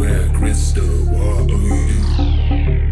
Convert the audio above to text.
swear, crystal, what are you?